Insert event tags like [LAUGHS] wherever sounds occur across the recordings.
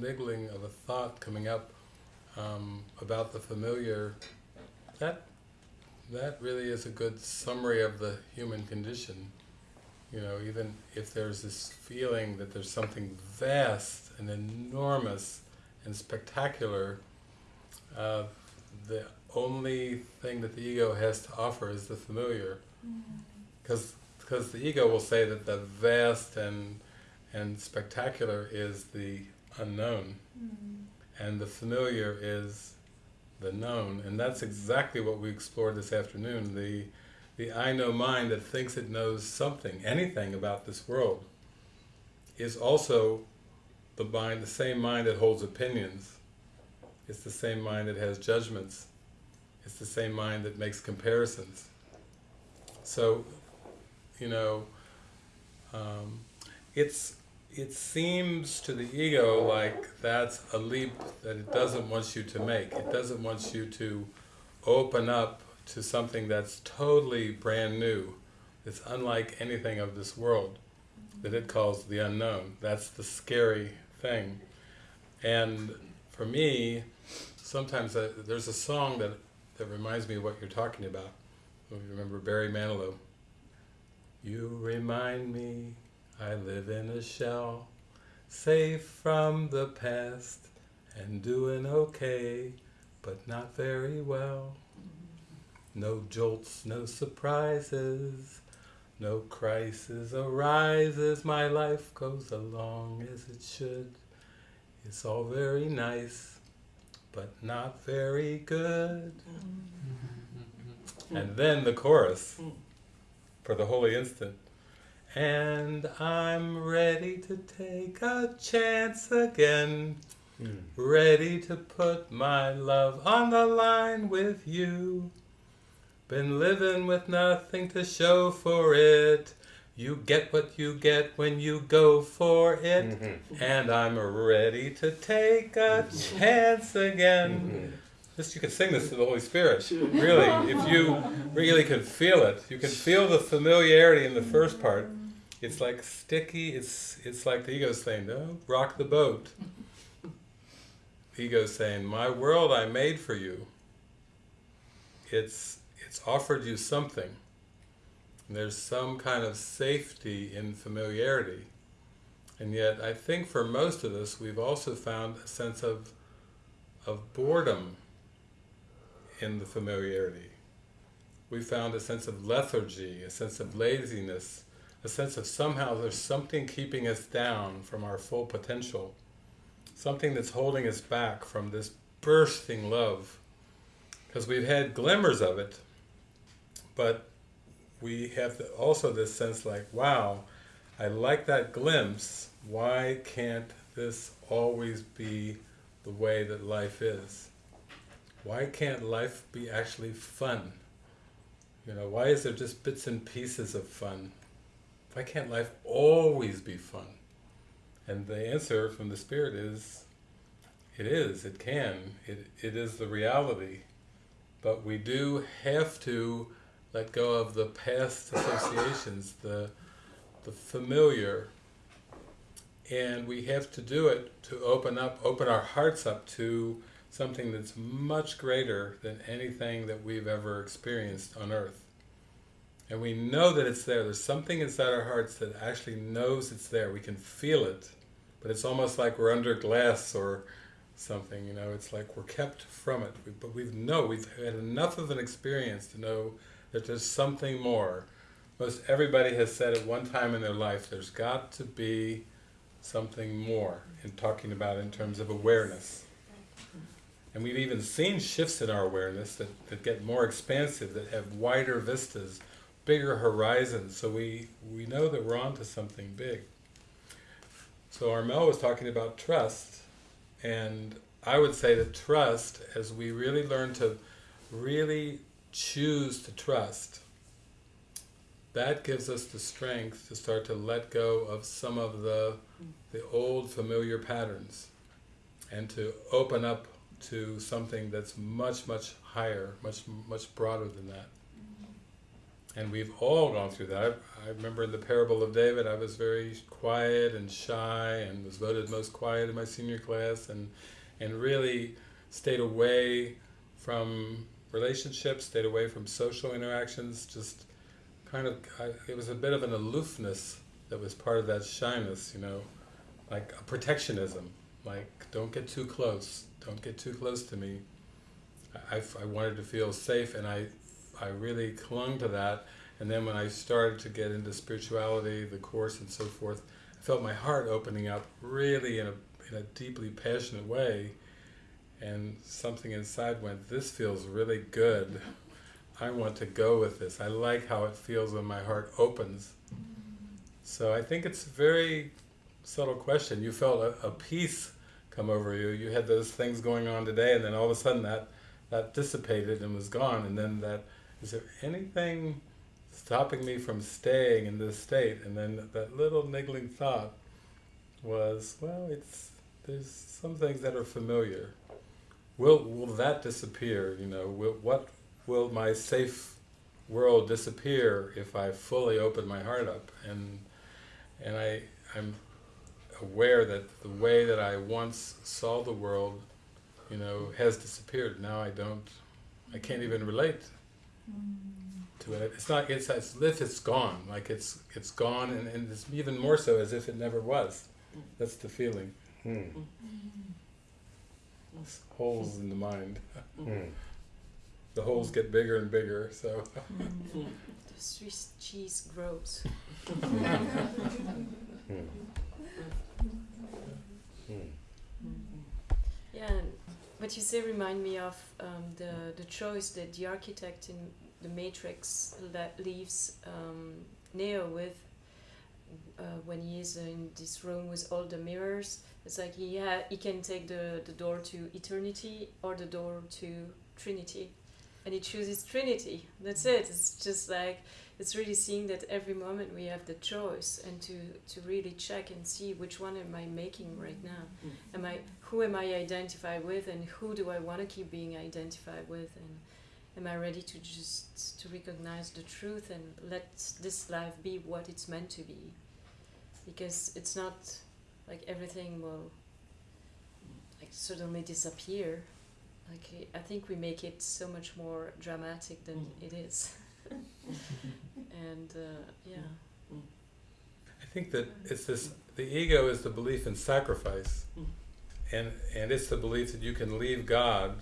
niggling of a thought coming up um, about the familiar, that that really is a good summary of the human condition. You know, even if there's this feeling that there's something vast and enormous and spectacular, uh, the only thing that the ego has to offer is the familiar. Because because the ego will say that the vast and and spectacular is the unknown, and the familiar is the known, and that's exactly what we explored this afternoon. The the I know mind that thinks it knows something, anything about this world, is also the mind, the same mind that holds opinions. It's the same mind that has judgments. It's the same mind that makes comparisons. So, you know, um, it's it seems to the ego like that's a leap that it doesn't want you to make. It doesn't want you to open up to something that's totally brand new, It's unlike anything of this world, that it calls the unknown. That's the scary thing. And for me, sometimes I, there's a song that, that reminds me of what you're talking about. You remember Barry Manilow? You remind me I live in a shell, safe from the past, and doing okay, but not very well. No jolts, no surprises, no crisis arises, my life goes along as it should. It's all very nice, but not very good. Mm-hmm. And then the chorus for the holy instant. And I'm ready to take a chance again, hmm. ready to put my love on the line with you. Been living with nothing to show for it. You get what you get when you go for it. Mm-hmm. And I'm ready to take a mm-hmm. chance again. Mm-hmm. This you can sing this to the Holy Spirit. Really, if you really can feel it, you can feel the familiarity in the first part. It's like sticky. It's it's like the ego saying, "No, rock the boat." The ego saying, "My world I made for you." It's it's offered you something. There's some kind of safety in familiarity, and yet I think for most of us, we've also found a sense of of boredom in the familiarity. We found a sense of lethargy, a sense of laziness, a sense of somehow there's something keeping us down from our full potential, something that's holding us back from this bursting love. Because we've had glimmers of it, but we have also this sense like, wow, I like that glimpse, why can't this always be the way that life is? Why can't life be actually fun? You know, why is there just bits and pieces of fun? Why can't life always be fun? And the answer from the Spirit is, it is, it can, it, it is the reality. But we do have to let go of the past associations, the, the familiar, and we have to do it to open up, open our hearts up to something that's much greater than anything that we've ever experienced on earth. And we know that it's there. There's something inside our hearts that actually knows it's there. We can feel it, but it's almost like we're under glass or something, you know, it's like we're kept from it. We, but we know, we've had enough of an experience to know that there's something more. Most everybody has said at one time in their life, there's got to be something more in talking about in terms of awareness. And we've even seen shifts in our awareness that, that get more expansive, that have wider vistas, bigger horizons, so we, we know that we're onto something big. So Armel was talking about trust, and I would say that trust, as we really learn to really choose to trust, that gives us the strength to start to let go of some of the, the old familiar patterns and to open up to something that's much, much higher, much, much broader than that. And we've all gone through that. I, I remember in the parable of David, I was very quiet and shy and was voted most quiet in my senior class and, and really stayed away from relationships, stayed away from social interactions, just kind of, I, it was a bit of an aloofness that was part of that shyness, you know, like a protectionism, like don't get too close, don't get too close to me. I, I wanted to feel safe and I, I really clung to that and then when I started to get into spirituality, the Course and so forth, I felt my heart opening up really in a, in a deeply passionate way and something inside went, this feels really good. I want to go with this. I like how it feels when my heart opens. So I think it's a very subtle question. You felt a, a peace come over you. You had those things going on today and then all of a sudden that, that dissipated and was gone and then that, is there anything stopping me from staying in this state? And then that little niggling thought was, well, it's there's some things that are familiar. Will will that disappear? You know, will, what will my safe world disappear if I fully open my heart up? And and I I'm aware that the way that I once saw the world, you know, has disappeared. Now I don't, I can't even relate to it. It's not, it's as if it's gone, like it's it's gone and, and it's even more so as if it never was. That's the feeling. Hmm. Holes in the mind. Hmm. The holes get bigger and bigger, so. The Swiss cheese grows. Hmm. Yeah, and what you say remind me of um, the the choice that the architect in the Matrix le- leaves um, Neo with uh, when he is in this room with all the mirrors. It's like he he can take the, the door to eternity or the door to Trinity, and he chooses Trinity. That's it. It's just like it's really seeing that every moment we have the choice and to, to really check and see which one am I making right now. Mm. Am I who am I identified with and who do I want to keep being identified with? And am I ready to just to recognize the truth and let this life be what it's meant to be? Because it's not like everything will like suddenly disappear. Like I think we make it so much more dramatic than mm. it is [LAUGHS] [LAUGHS] and uh, yeah I think that it's this, the ego is the belief in sacrifice. And, and it's the belief that you can leave God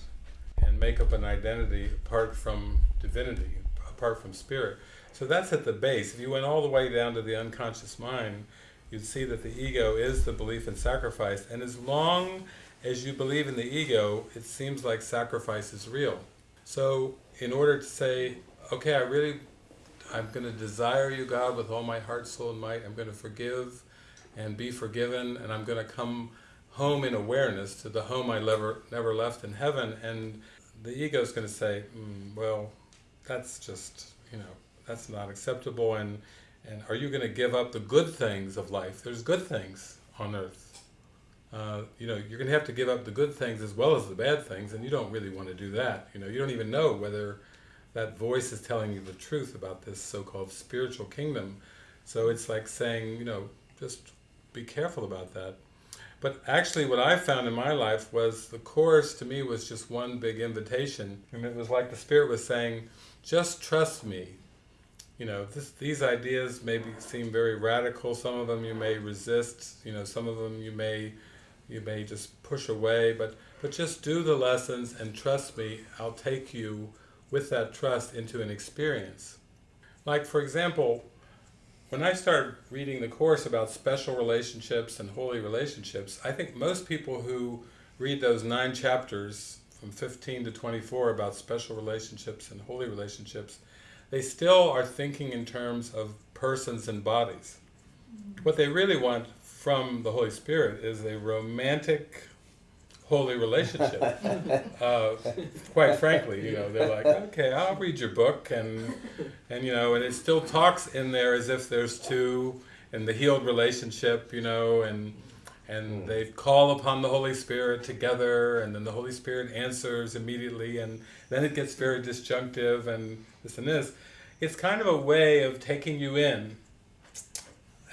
and make up an identity apart from divinity, apart from spirit. So that's at the base. If you went all the way down to the unconscious mind, you'd see that the ego is the belief in sacrifice. And as long as you believe in the ego, it seems like sacrifice is real. So in order to say, okay, I really, I'm going to desire you, God, with all my heart, soul, and might. I'm going to forgive and be forgiven, and I'm going to come home in awareness to the home I never, never left in heaven. And the ego is going to say, mm, well, that's just, you know, that's not acceptable. And, and are you going to give up the good things of life? There's good things on earth. Uh, you know, you're going to have to give up the good things as well as the bad things, and you don't really want to do that. You know, you don't even know whether that voice is telling you the truth about this so-called spiritual kingdom. So it's like saying, you know, just be careful about that. But actually what I found in my life was the Course to me was just one big invitation. And it was like the Spirit was saying, just trust me. You know, this, these ideas maybe seem very radical, some of them you may resist, you know, some of them you may you may just push away, but, but just do the lessons and trust me, I'll take you with that trust into an experience. Like for example, when I started reading the Course about special relationships and holy relationships, I think most people who read those nine chapters from 15 to 24 about special relationships and holy relationships, they still are thinking in terms of persons and bodies. What they really want from the Holy Spirit is a romantic, holy relationship. [LAUGHS] uh, quite frankly, you know, they're like, okay, I'll read your book, and and you know, and it still talks in there as if there's two, and the healed relationship, you know, and and they call upon the Holy Spirit together, and then the Holy Spirit answers immediately, and then it gets very disjunctive and this and this. it's kind of a way of taking you in,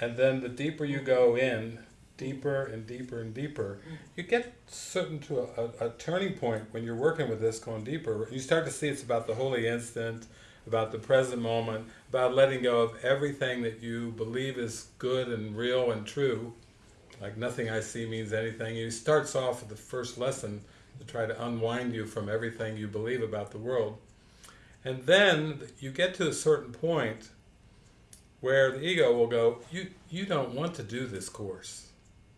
and then the deeper you go in, deeper and deeper and deeper, you get certain to a, a, a turning point when you're working with this, going deeper. You start to see it's about the holy instant, about the present moment, about letting go of everything that you believe is good and real and true. Like nothing I see means anything. He starts off with the first lesson to try to unwind you from everything you believe about the world. And then you get to a certain point where the ego will go, you, you don't want to do this course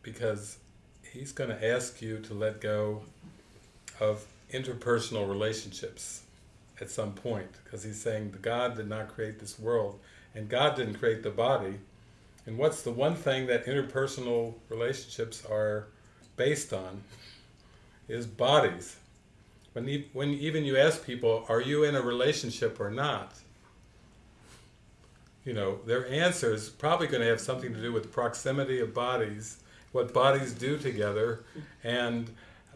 because he's going to ask you to let go of interpersonal relationships at some point because he's saying the God did not create this world and God didn't create the body. And what's the one thing that interpersonal relationships are based on is bodies. When, when even you ask people are you in a relationship or not? You know their answer is probably going to have something to do with proximity of bodies what bodies do together and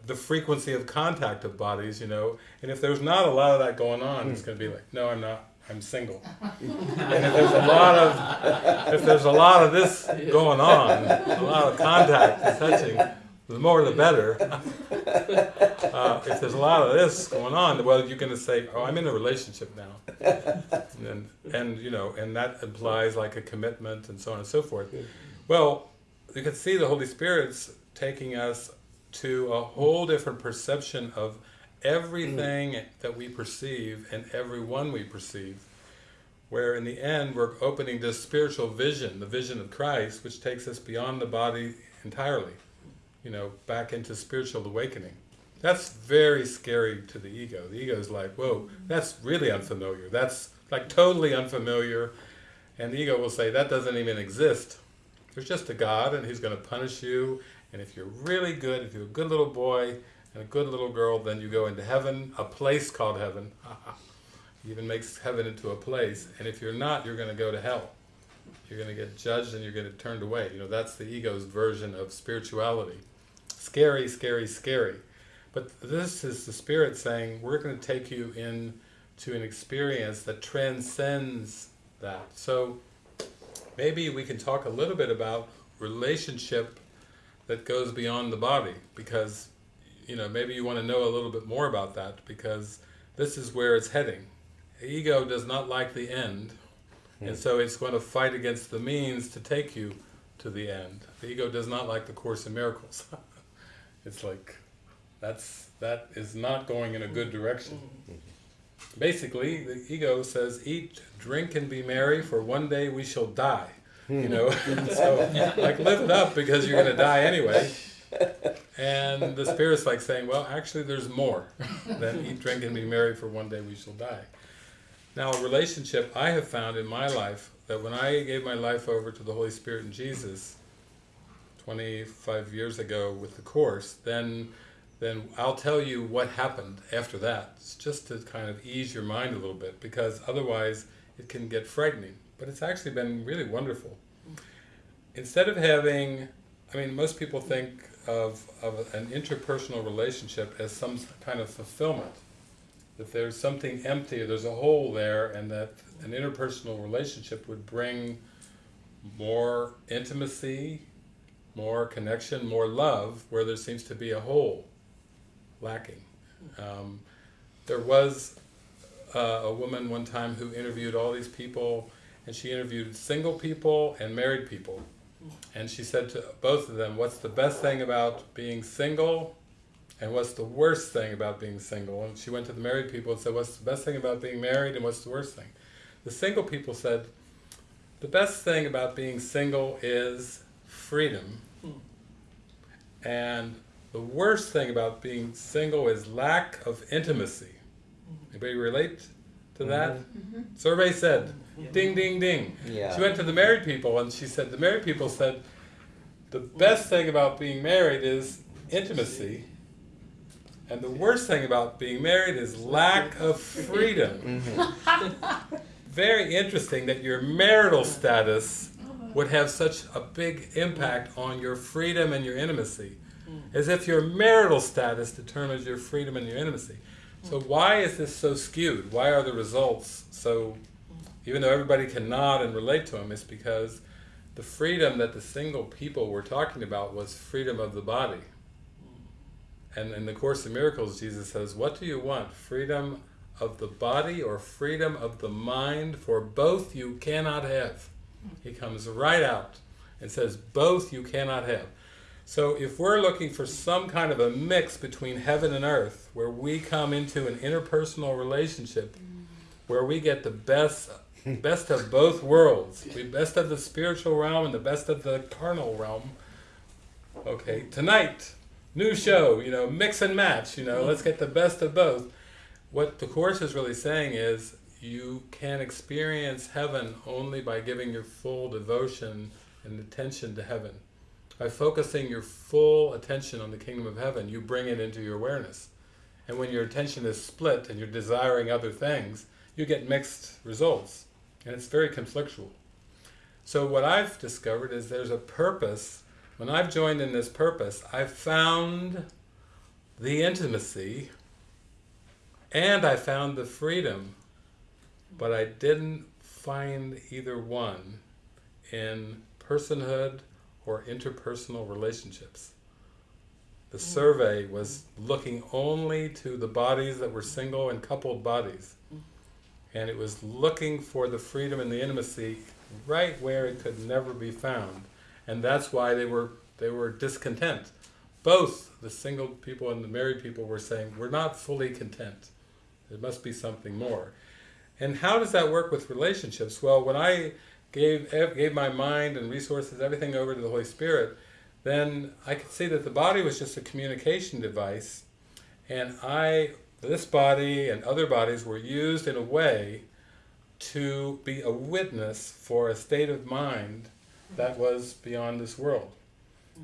the frequency of contact of bodies, you know. And if there's not a lot of that going on, it's going to be like, no, I'm not. I'm single. [LAUGHS] and if there's a lot of if there's a lot of this going on, a lot of contact and touching, the more the better. Uh, if there's a lot of this going on, well, you're going to say, "Oh, I'm in a relationship now," and and you know, and that implies like a commitment and so on and so forth. Well, you can see the Holy Spirit's taking us to a whole different perception of everything mm. that we perceive and everyone we perceive where in the end we're opening this spiritual vision, the vision of Christ, which takes us beyond the body entirely, you know, back into spiritual awakening. That's very scary to the ego. The ego is like, whoa, that's really unfamiliar. That's like totally unfamiliar. And the ego will say, that doesn't even exist. There's just a God and he's going to punish you and if you're really good, if you're a good little boy and a good little girl, then you go into heaven, a place called heaven. [LAUGHS] he even makes heaven into a place. And if you're not, you're going to go to hell. You're going to get judged and you're going to get turned away. You know, that's the ego's version of spirituality. Scary, scary, scary. But this is the Spirit saying, we're going to take you in to an experience that transcends that. So maybe we can talk a little bit about relationship that goes beyond the body because you know maybe you want to know a little bit more about that because this is where it's heading. The ego does not like the end hmm. and so it's going to fight against the means to take you to the end. The ego does not like the course in miracles. [LAUGHS] It's like that's that is not going in a good direction mm-hmm. Basically the ego says eat drink and be merry for one day we shall die you hmm. know. [LAUGHS] so like live it up because you're going to die anyway. And the spirit's like saying, well, actually, there's more than eat, drink, and be merry, for one day we shall die. Now, a relationship I have found in my life that when I gave my life over to the Holy Spirit and Jesus 25 years ago with the Course, then then I'll tell you what happened after that. It's just to kind of ease your mind a little bit, because otherwise it can get frightening but it's actually been really wonderful. Instead of having, I mean, most people think of, of an interpersonal relationship as some kind of fulfillment. That there's something empty, there's a hole there, and that an interpersonal relationship would bring more intimacy, more connection, more love, where there seems to be a hole lacking. Um, there was uh, a woman one time who interviewed all these people and she interviewed single people and married people. And she said to both of them, what's the best thing about being single and what's the worst thing about being single? And she went to the married people and said, what's the best thing about being married and what's the worst thing? The single people said, the best thing about being single is freedom. And the worst thing about being single is lack of intimacy. Anybody relate to that? Mm -hmm. Survey said Ding, ding, ding. Yeah. She went to the married people and she said, the married people said, the best thing about being married is intimacy. And the worst thing about being married is lack of freedom. Mm-hmm. [LAUGHS] Very interesting that your marital status would have such a big impact on your freedom and your intimacy. Mm. As if your marital status determines your freedom and your intimacy. So mm. why is this so skewed? Why are the results so mm. even though everybody can nod and relate to him, it's because the freedom that the single people were talking about was freedom of the body. And in the Course of Miracles, Jesus says, What do you want? Freedom of the body or freedom of the mind? For both you cannot have. He comes right out and says, Both you cannot have. So if we're looking for some kind of a mix between heaven and earth, where we come into an interpersonal relationship, where we get the best best of both worlds, the best of the spiritual realm and the best of the carnal realm. Okay, tonight, new show, you know, mix and match, you know, mm-hmm. let's get the best of both. What the Course is really saying is, you can experience heaven only by giving your full devotion and attention to heaven. By focusing your full attention on the kingdom of heaven, you bring it into your awareness. And when your attention is split and you're desiring other things, you get mixed results. And it's very conflictual. So what I've discovered is there's a purpose. When I've joined in this purpose, I've found the intimacy and I found the freedom, but I didn't find either one in personhood or interpersonal relationships. The mm. survey was looking only to the bodies that were single and coupled bodies. Mm. And it was looking for the freedom and the intimacy right where it could never be found. And that's why they were they were discontent. Both the single people and the married people were saying we're not fully content. There must be something more. And how does that work with relationships? Well when I gave gave my mind and resources everything over to the Holy Spirit then I could see that the body was just a communication device and I this body and other bodies were used in a way to be a witness for a state of mind that was beyond this world.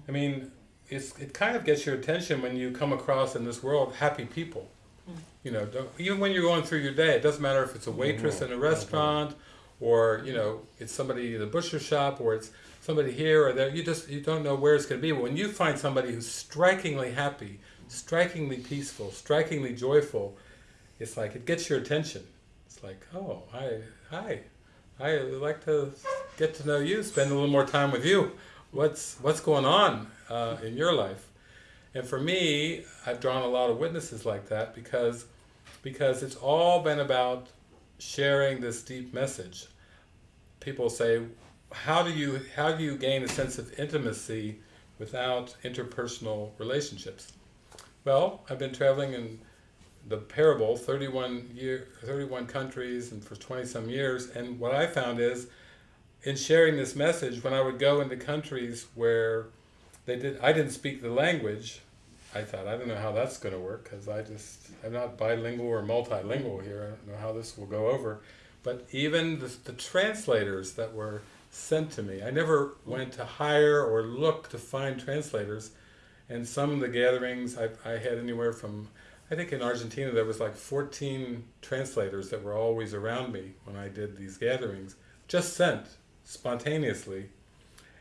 I mean, it's, it kind of gets your attention when you come across in this world happy people. Mm. You know, even when you're going through your day, it doesn't matter if it's a waitress mm-hmm. in a restaurant, mm-hmm. Or you know, it's somebody in a butcher shop, or it's somebody here or there. You just you don't know where it's going to be. But when you find somebody who's strikingly happy, strikingly peaceful, strikingly joyful, it's like it gets your attention. It's like, oh, hi, hi, I would like to get to know you, spend a little more time with you. What's what's going on uh, in your life? And for me, I've drawn a lot of witnesses like that because because it's all been about sharing this deep message. People say, how do you how do you gain a sense of intimacy without interpersonal relationships? Well, I've been traveling in the parable 31 year 31 countries and for 20 some years and what I found is in sharing this message when I would go into countries where they did I didn't speak the language I thought I don't know how that's going to work because I just I'm not bilingual or multilingual here I don't know how this will go over but even the, the translators that were sent to me I never went to hire or look to find translators and some of the gatherings I, I had anywhere from, I think in Argentina there was like 14 translators that were always around me when I did these gatherings, just sent spontaneously.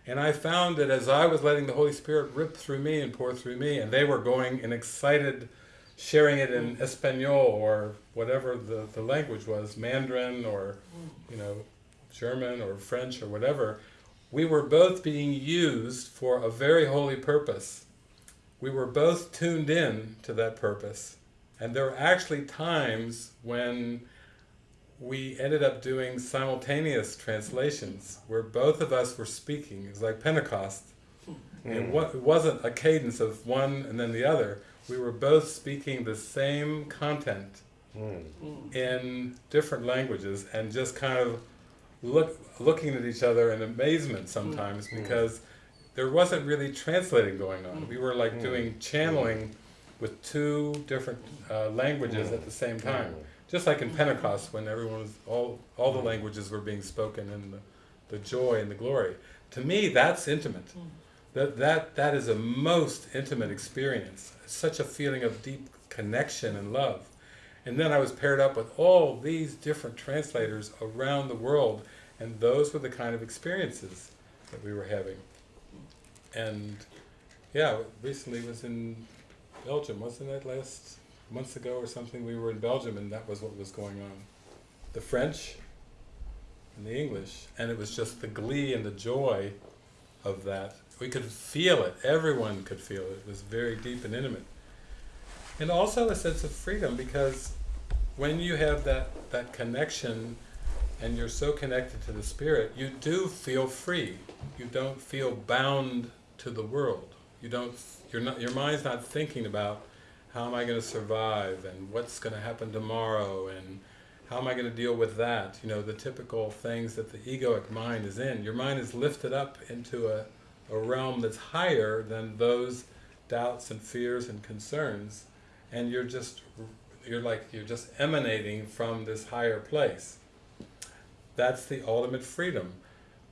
And I found that as I was letting the Holy Spirit rip through me and pour through me, and they were going and excited, sharing it in Espanol or whatever the, the language was, Mandarin or, you know, German or French or whatever, we were both being used for a very holy purpose we were both tuned in to that purpose. And there were actually times when we ended up doing simultaneous translations where both of us were speaking. It was like Pentecost. Mm. It, wasn't a cadence of one and then the other. We were both speaking the same content mm. in different languages and just kind of look, looking at each other in amazement sometimes mm. because there wasn't really translating going on. We were like doing channeling with two different uh, languages at the same time. Just like in Pentecost when everyone was, all, all the languages were being spoken and the, the joy and the glory. To me, that's intimate. That, that, that is a most intimate experience. such a feeling of deep connection and love. And then I was paired up with all these different translators around the world, and those were the kind of experiences that we were having and yeah, recently was in Belgium, wasn't that last months ago or something? We were in Belgium and that was what was going on. The French, and the English, and it was just the glee and the joy of that. We could feel it. Everyone could feel it. It was very deep and intimate. And also a sense of freedom because when you have that, that connection and you're so connected to the spirit, you do feel free. You don't feel bound to the world. You don't. You're not. Your mind's not thinking about how am I going to survive and what's going to happen tomorrow and how am I going to deal with that? You know, the typical things that the egoic mind is in. Your mind is lifted up into a, a realm that's higher than those doubts and fears and concerns, and you're just you're like you're just emanating from this higher place. That's the ultimate freedom.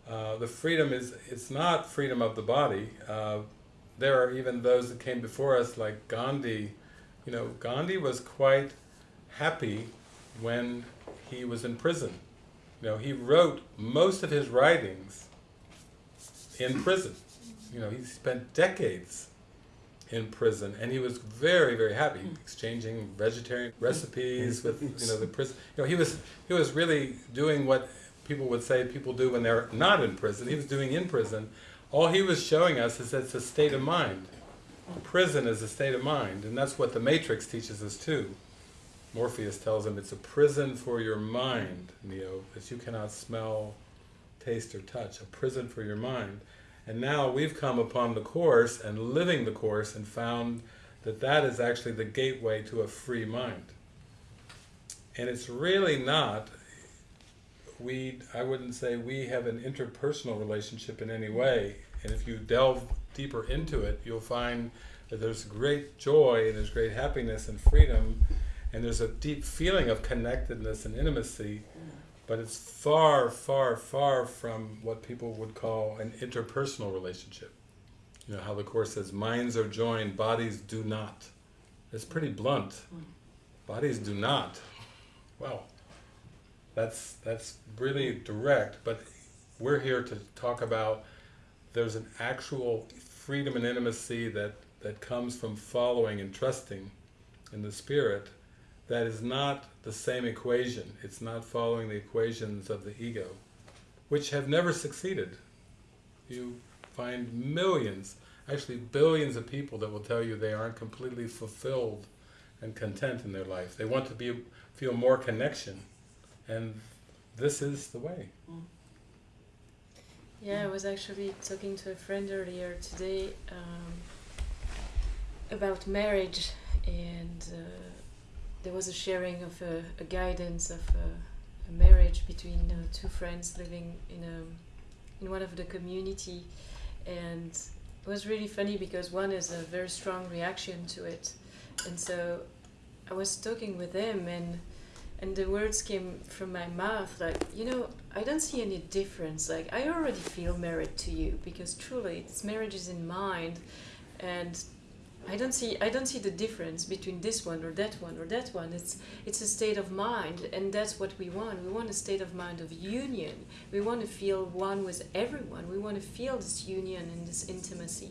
Uh, the freedom is, it's not freedom of the body. Uh, there are even those that came before us like Gandhi. You know, Gandhi was quite happy when he was in prison. You know, he wrote most of his writings in prison. You know, he spent decades in prison, and he was very, very happy, exchanging vegetarian recipes with you know the [LAUGHS] prison. You know, he was he was really doing what people would say people do when they're not in prison. He was doing in prison. All he was showing us is that it's a state of mind. Prison is a state of mind, and that's what the Matrix teaches us too. Morpheus tells him it's a prison for your mind, Neo, that you cannot smell, taste, or touch. A prison for your mind. And now we've come upon the Course and living the Course and found that that is actually the gateway to a free mind. And it's really not, we, I wouldn't say we have an interpersonal relationship in any way. And if you delve deeper into it, you'll find that there's great joy and there's great happiness and freedom and there's a deep feeling of connectedness and intimacy but it's far, far, far from what people would call an interpersonal relationship. You know, how the Course says, minds are joined, bodies do not. It's pretty blunt. Bodies do not. Well, that's, that's really direct, but we're here to talk about there's an actual freedom and intimacy that, that comes from following and trusting in the Spirit that is not the same equation. It's not following the equations of the ego, which have never succeeded. You find millions, actually billions of people that will tell you they aren't completely fulfilled and content in their life. They want to be feel more connection, and this is the way. Yeah, I was actually talking to a friend earlier today um, about marriage and uh, there was a sharing of a, a guidance of a, a marriage between uh, two friends living in a in one of the community, and it was really funny because one is a very strong reaction to it, and so I was talking with him and and the words came from my mouth like you know I don't see any difference. Like I already feel married to you because truly this marriage is in mind. And I don't see I don't see the difference between this one or that one or that one. It's it's a state of mind and that's what we want. We want a state of mind of union. We want to feel one with everyone. We want to feel this union and this intimacy.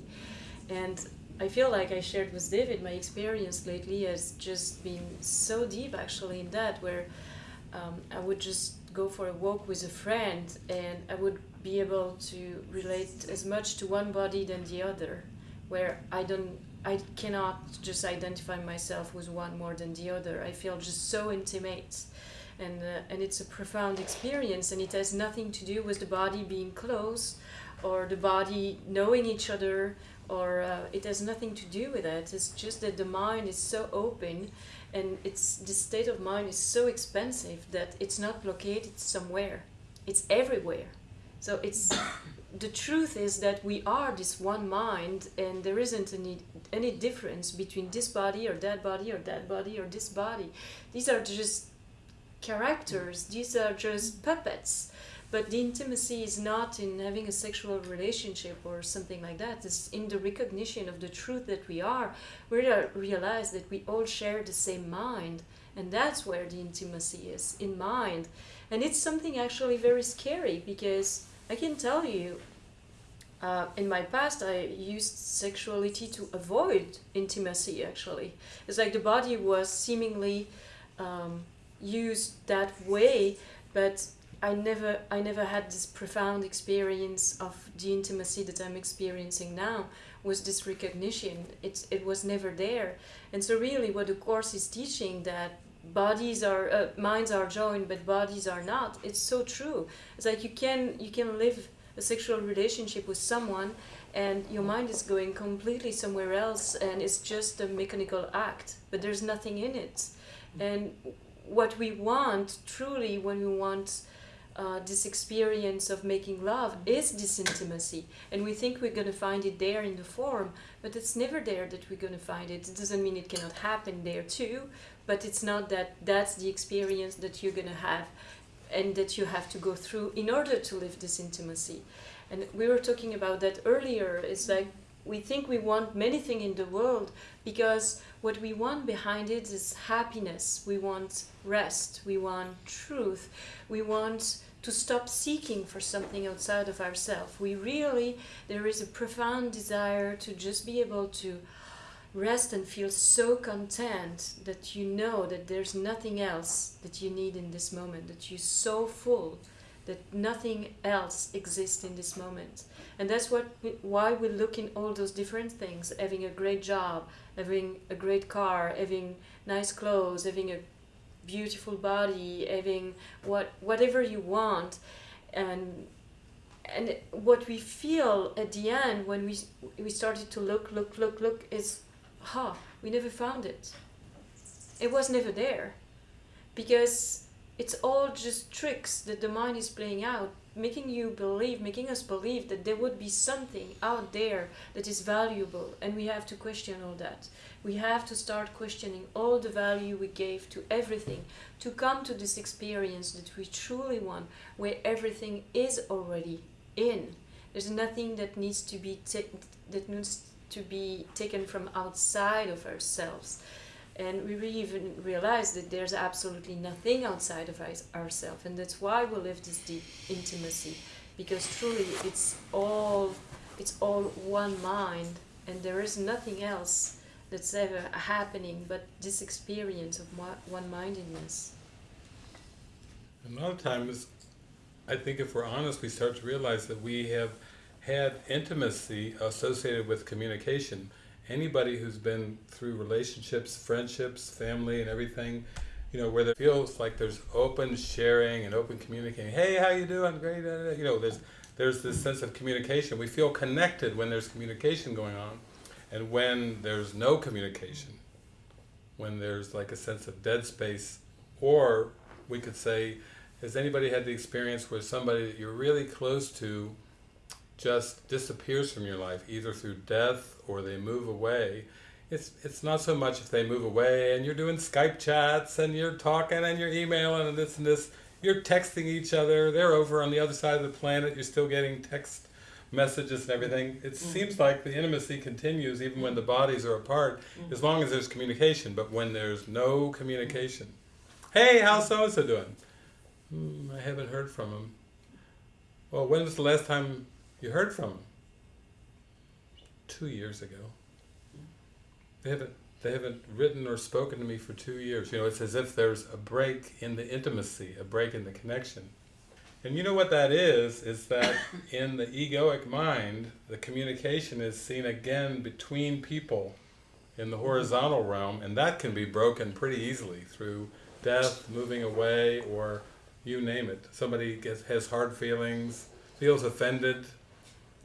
And I feel like I shared with David my experience lately has just been so deep actually in that where um, I would just go for a walk with a friend and I would be able to relate as much to one body than the other where I don't I cannot just identify myself with one more than the other. I feel just so intimate. And, uh, and it's a profound experience, and it has nothing to do with the body being close or the body knowing each other, or uh, it has nothing to do with that. It's just that the mind is so open, and it's the state of mind is so expansive that it's not located somewhere, it's everywhere. So it's the truth is that we are this one mind and there isn't any any difference between this body or that body or that body or this body. These are just characters. These are just puppets. But the intimacy is not in having a sexual relationship or something like that. It's in the recognition of the truth that we are. We realize that we all share the same mind and that's where the intimacy is in mind. And it's something actually very scary because I can tell you, uh, in my past, I used sexuality to avoid intimacy. Actually, it's like the body was seemingly um, used that way, but I never I never had this profound experience of the intimacy that I'm experiencing now was this recognition it, it was never there and so really what the course is teaching that bodies are uh, minds are joined but bodies are not. It's so true. It's like you can you can live a sexual relationship with someone and your mind is going completely somewhere else and it's just a mechanical act but there's nothing in it. And what we want truly when we want uh, this experience of making love is this intimacy. And we think we're going to find it there in the form but it's never there that we're going to find it. It doesn't mean it cannot happen there too but it's not that that's the experience that you're going to have and that you have to go through in order to live this intimacy. And we were talking about that earlier. It's like we think we want many things in the world because what we want behind it is happiness. We want rest. We want truth. We want to stop seeking for something outside of ourselves we really there is a profound desire to just be able to rest and feel so content that you know that there's nothing else that you need in this moment, that you're so full that nothing else exists in this moment. And that's what we, why we look in all those different things, having a great job, having a great car, having nice clothes, having a beautiful body, having what whatever you want and and what we feel at the end when we we started to look look look look is ha, we never found it. It was never there. Because it's all just tricks that the mind is playing out, making you believe, making us believe that there would be something out there that is valuable, and we have to question all that. We have to start questioning all the value we gave to everything to come to this experience that we truly want, where everything is already in. There's nothing that needs to be that needs to be taken from outside of ourselves. And we really even realize that there's absolutely nothing outside of ourselves. And that's why we live this deep intimacy. Because truly it's all it's all one mind and there is nothing else that's ever happening but this experience of one-mindedness. A lot of times, I think if we're honest, we start to realize that we have had intimacy associated with communication. Anybody who's been through relationships, friendships, family and everything, you know, where it feels like there's open sharing and open communicating. Hey, how you doing? Great. You know, there's there's this sense of communication. We feel connected when there's communication going on. And when there's no communication, when there's like a sense of dead space, or we could say, has anybody had the experience where somebody that you're really close to just disappears from your life, either through death or they move away. It's, it's not so much if they move away and you're doing Skype chats and you're talking and you're emailing and this and this, you're texting each other, they're over on the other side of the planet, you're still getting text messages and everything. It mm. seems like the intimacy continues even when the bodies are apart, mm. as long as there's communication, but when there's no communication. Hey, how's so-and-so doing? Hmm, I haven't heard from him. Well, when was the last time you heard from them two years ago. They haven't they haven't written or spoken to me for two years. You know, it's as if there's a break in the intimacy, a break in the connection. And you know what that is, is that [COUGHS] in the egoic mind, the communication is seen again between people in the horizontal realm, and that can be broken pretty easily through death, moving away, or you name it. Somebody gets, has hard feelings, feels offended,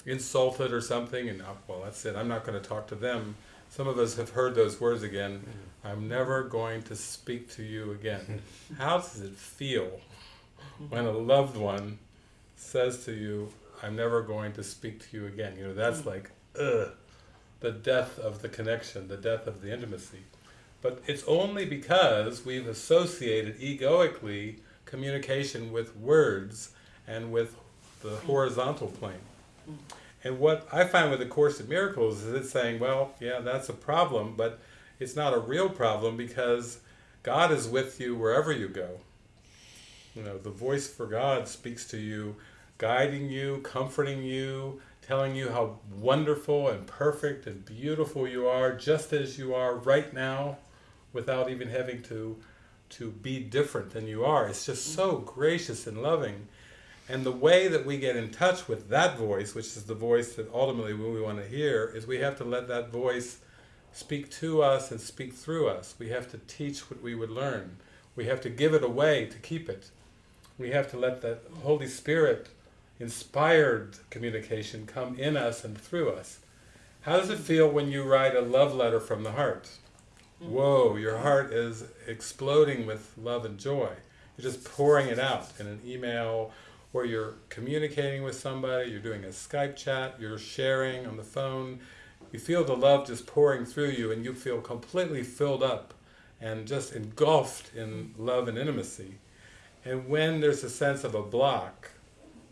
insulted or something, and oh, well, that's it. I'm not going to talk to them. Some of us have heard those words again. Mm-hmm. I'm never going to speak to you again. [LAUGHS] How does it feel when a loved one says to you, "I'm never going to speak to you again"? You know, that's mm. like, ugh, the death of the connection, the death of the intimacy. But it's only because we've associated egoically communication with words and with the mm. horizontal plane. And what I find with the Course in Miracles is it's saying, well, yeah, that's a problem, but it's not a real problem because God is with you wherever you go. You know, the voice for God speaks to you, guiding you, comforting you, telling you how wonderful and perfect and beautiful you are, just as you are right now, without even having to to be different than you are. It's just so gracious and loving. And the way that we get in touch with that voice, which is the voice that ultimately we want to hear, is we have to let that voice speak to us and speak through us. We have to teach what we would learn. We have to give it away to keep it. We have to let the Holy Spirit inspired communication come in us and through us. How does it feel when you write a love letter from the heart? Mm. Whoa, your heart is exploding with love and joy. You're just pouring it out in an email or you're communicating with somebody, you're doing a Skype chat, you're sharing on the phone. You feel the love just pouring through you and you feel completely filled up and just engulfed in love and intimacy. And when there's a sense of a block,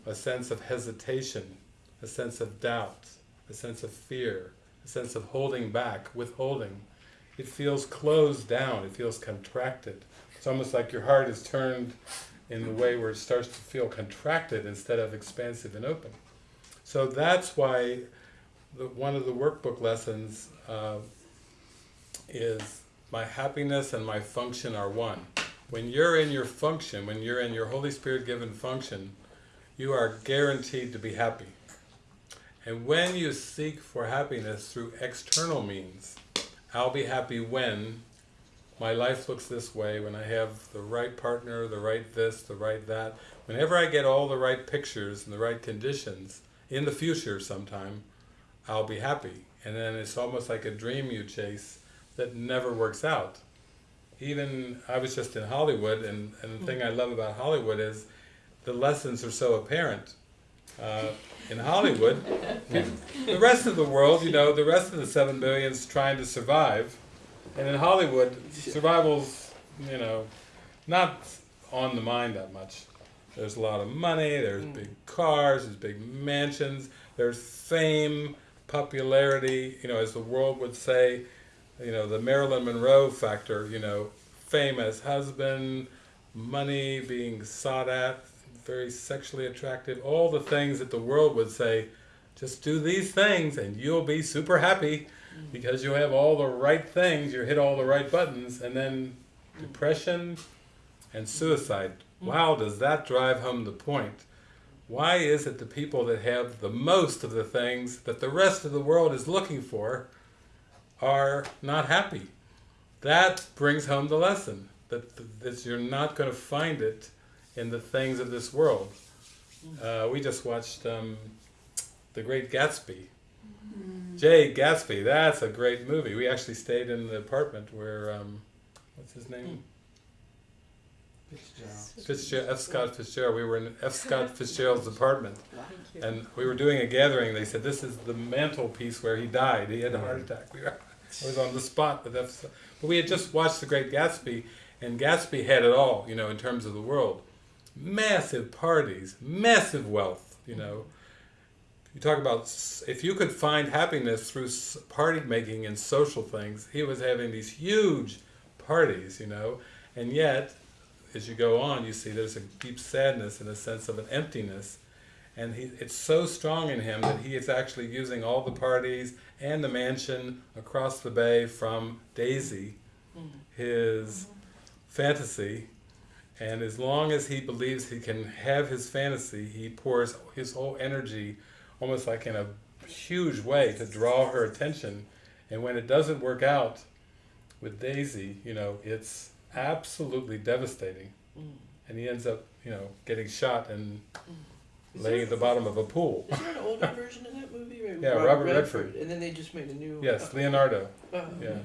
a sense of hesitation, a sense of doubt, a sense of fear, a sense of holding back, withholding, it feels closed down, it feels contracted. It's almost like your heart is turned in the way where it starts to feel contracted instead of expansive and open. So that's why the, one of the workbook lessons uh, is my happiness and my function are one. When you're in your function, when you're in your Holy Spirit given function, you are guaranteed to be happy. And when you seek for happiness through external means, I'll be happy when my life looks this way, when I have the right partner, the right this, the right that. Whenever I get all the right pictures and the right conditions, in the future sometime, I'll be happy. And then it's almost like a dream you chase that never works out. Even, I was just in Hollywood, and, and the thing I love about Hollywood is the lessons are so apparent. Uh, in Hollywood, [LAUGHS] the rest of the world, you know, the rest of the seven billions trying to survive, and in Hollywood, survival's, you know, not on the mind that much. There's a lot of money, there's mm. big cars, there's big mansions, there's fame, popularity, you know, as the world would say, you know, the Marilyn Monroe factor, you know, fame as husband, money being sought at, very sexually attractive, all the things that the world would say, just do these things and you'll be super happy because you have all the right things, you hit all the right buttons, and then depression and suicide. Wow, does that drive home the point? Why is it the people that have the most of the things that the rest of the world is looking for are not happy? That brings home the lesson, that, that you're not going to find it in the things of this world. Uh, we just watched um, The Great Gatsby. Jay Gatsby, that's a great movie. We actually stayed in the apartment where, um, what's his name? Fitzgerald, F. Scott Fitzgerald. We were in F. Scott [LAUGHS] Fitzgerald's apartment, and we were doing a gathering. They said this is the mantelpiece where he died. He had a heart attack. We were, I was on the spot with F. But we had just watched The Great Gatsby, and Gatsby had it all, you know, in terms of the world. Massive parties, massive wealth, you know. You talk about if you could find happiness through party making and social things. He was having these huge parties, you know, and yet as you go on, you see there's a deep sadness and a sense of an emptiness. And he, it's so strong in him that he is actually using all the parties and the mansion across the bay from Daisy, mm-hmm. his mm-hmm. fantasy. And as long as he believes he can have his fantasy, he pours his whole energy almost like in a huge way to draw her attention. And when it doesn't work out with Daisy, you know, it's absolutely devastating. Mm. And he ends up, you know, getting shot and Is laying at the bottom of a pool. Is there an older version of that movie? [LAUGHS] Right? Yeah, Robert Redford. And then they just made a new. Yes, uh, Leonardo. uh, yeah.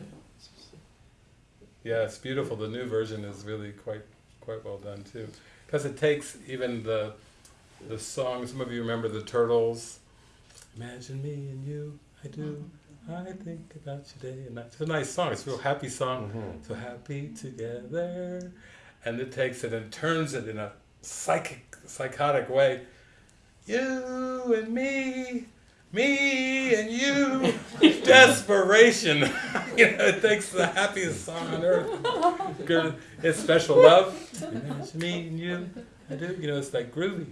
Yeah, it's beautiful. The new version is really quite quite well done too, because it takes even the the song. Some of you remember the Turtles. Imagine me and you, I do. Mm-hmm. I think about you day and night. It's a nice song. It's a real happy song. Mm-hmm. So happy together, and it takes it and turns it in a psychic, psychotic way. You and me, me and you, [LAUGHS] desperation. [LAUGHS] you know, it takes the happiest song on earth. Good- [LAUGHS] It's special love. Imagine me and you, I do. You know, it's like groovy.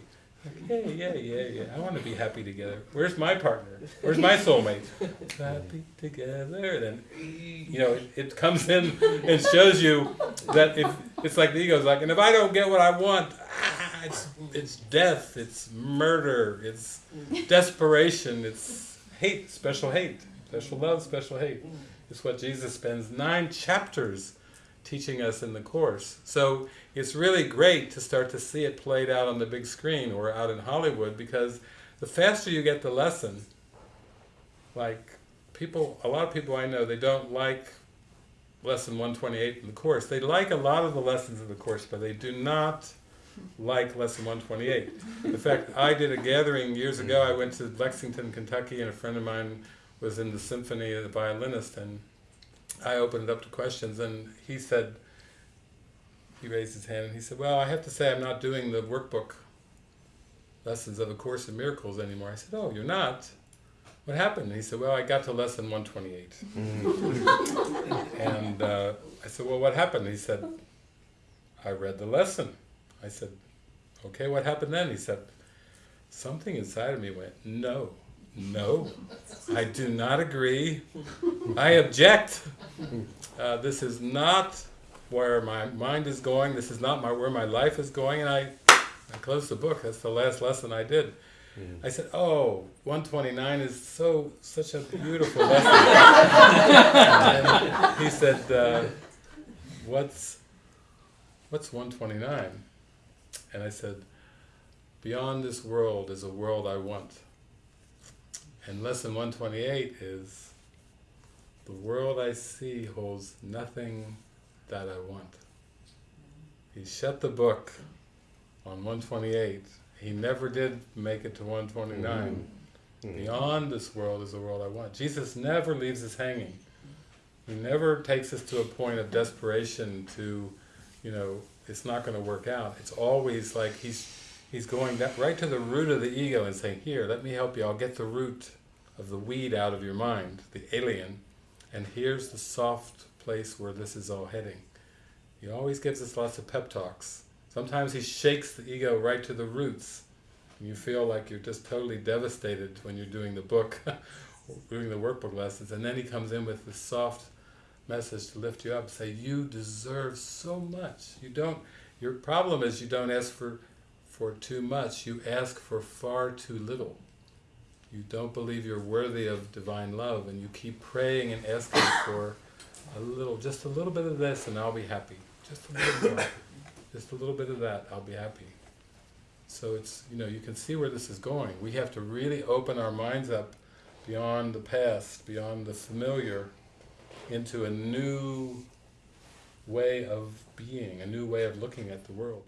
Yeah, yeah, yeah, yeah. I want to be happy together. Where's my partner? Where's my soulmate? [LAUGHS] happy together. Then, you know, it, it comes in and shows you that if it's like the ego's like, and if I don't get what I want, ah, it's it's death, it's murder, it's desperation, it's hate, special hate, special love, special hate. It's what Jesus spends nine chapters teaching us in the course. So it's really great to start to see it played out on the big screen or out in Hollywood because the faster you get the lesson, like people, a lot of people I know, they don't like lesson 128 in the course. They like a lot of the lessons in the course, but they do not like lesson 128. In fact, I did a gathering years ago. I went to Lexington, Kentucky, and a friend of mine was in the symphony, the violinist, and I opened it up to questions, and he said, he raised his hand and he said, well, I have to say I'm not doing the workbook lessons of A Course in Miracles anymore. I said, oh, you're not? What happened? And he said, well, I got to lesson 128. [LAUGHS] and uh, I said, well, what happened? He said, I read the lesson. I said, okay, what happened then? He said, something inside of me went, no, no, I do not agree. I object. Uh, this is not where my mind is going. This is not my where my life is going. And I, I closed the book. That's the last lesson I did. I said, "Oh, 129 is so such a beautiful [LAUGHS] lesson." and he said, uh, "What's what's 129?" And I said, "Beyond this world is a world I want." And lesson 128 is, "The world I see holds nothing that I want." He shut the book on 128 he never did make it to 129. Mm-hmm. Beyond this world is the world I want. Jesus never leaves us hanging. He never takes us to a point of desperation to, you know, it's not going to work out. It's always like he's he's going that right to the root of the ego and saying, here, let me help you. I'll get the root of the weed out of your mind, the alien, and here's the soft place where this is all heading. He always gives us lots of pep talks. Sometimes he shakes the ego right to the roots. And you feel like you're just totally devastated when you're doing the book, [LAUGHS] doing the workbook lessons, and then he comes in with this soft message to lift you up, say, you deserve so much. You don't, your problem is you don't ask for, for too much, you ask for far too little. You don't believe you're worthy of divine love, and you keep praying and asking for a little, just a little bit of this, and I'll be happy. Just a little more just a little bit of that, I'll be happy. So it's, you know, you can see where this is going. We have to really open our minds up beyond the past, beyond the familiar, into a new way of being, a new way of looking at the world.